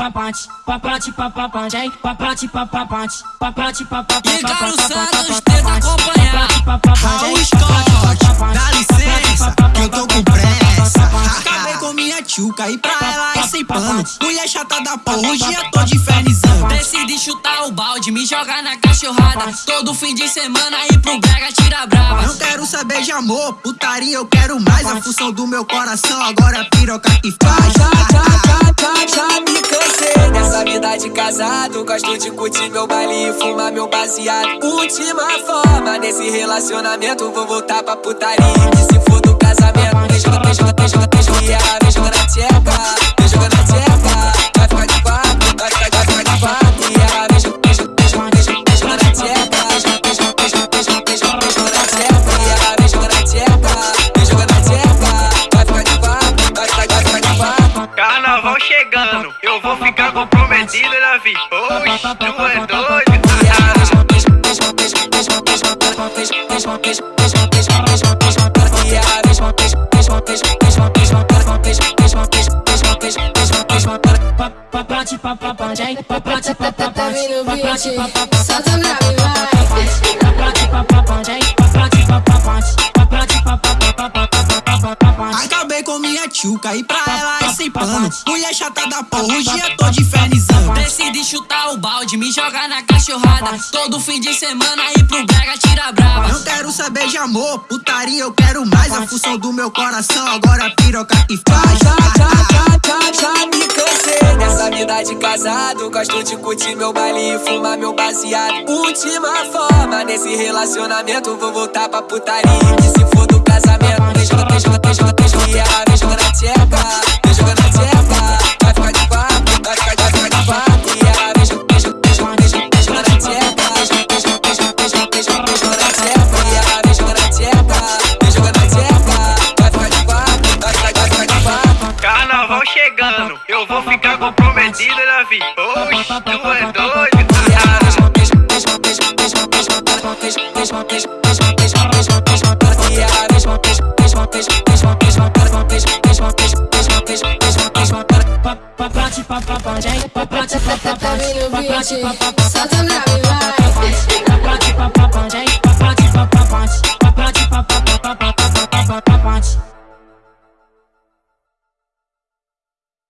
papante, papante, papapante, hein? Papante, papapante, papante, papapante. E Carlos Santos tenta acompanhar. Raul Scott, dá licença, que eu tô com pressa. Acabei com minha tchuca e pra ela é sem pano. Mulher chata da porra, hoje eu tô de infernizando. Decidi chutar o balde, me jogar na cachorrada. Todo fim de semana ir pro brega tira brava. Não quero saber de amor, putaria eu quero mais. A função do meu coração agora é piroca que faz. Vida de casado. Gosto de curtir meu baile e fumar meu baseado. Última forma nesse relacionamento, vou voltar pra putaria. Que se for do casamento, vem joga, vem joga, eu vou ficar comprometido, Davi. Oxe, tu é doido. Papante, papapante, hein? Decidi chutar o balde, me jogar na cachorrada. Todo fim de semana ir pro brega tira brava. Não quero saber de amor, putaria eu quero mais. A função do meu coração agora é piroca que faz. Já, já, já, já, já me cansei dessa vida de casado. Gosto de curtir meu baile e fumar meu baseado. Última forma nesse relacionamento, vou voltar pra putaria. Que se for do casamento, vem joga, vem joga, vem joga, Eu vou ficar comprometido na vida. Oxe, tu é doido. Bate, papapá, gente, papate, papapá, papate, papapá,